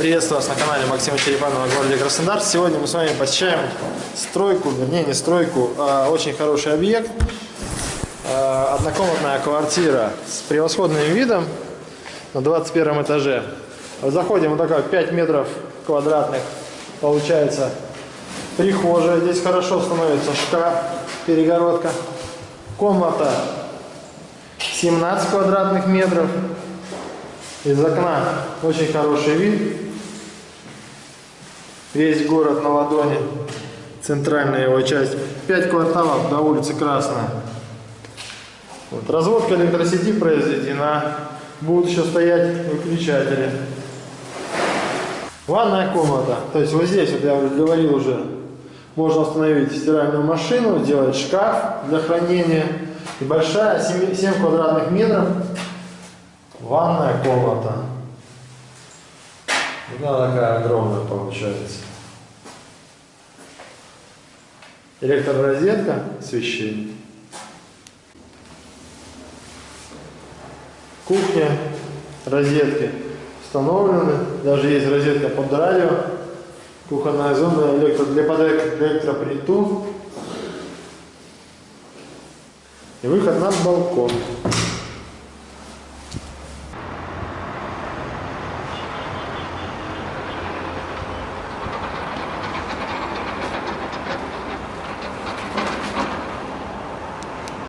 Приветствую вас на канале Максима Черепанова городе Краснодар. Сегодня мы с вами посещаем стройку, вернее не стройку, а очень хороший объект. А, Однокомнатная квартира с превосходным видом на 21 этаже. Заходим, вот такая 5 метров квадратных получается прихожая. Здесь хорошо становится шкаф, перегородка. Комната 17 квадратных метров. Из окна очень хороший вид. Весь город на ладони. Центральная его часть. 5 кварталов до улицы Красная. Вот. Разводка электросети произведена. Будут еще стоять выключатели. Ванная комната. То есть вот здесь, вот я говорил уже, можно установить стиральную машину, сделать шкаф для хранения. И большая, 7, 7 квадратных метров, ванная комната. Она такая огромная получается. Электророзетка, освещение. Кухня, розетки установлены. Даже есть розетка под радио. Кухонная зона электро, для подачи электроплиту. И выход на балкон.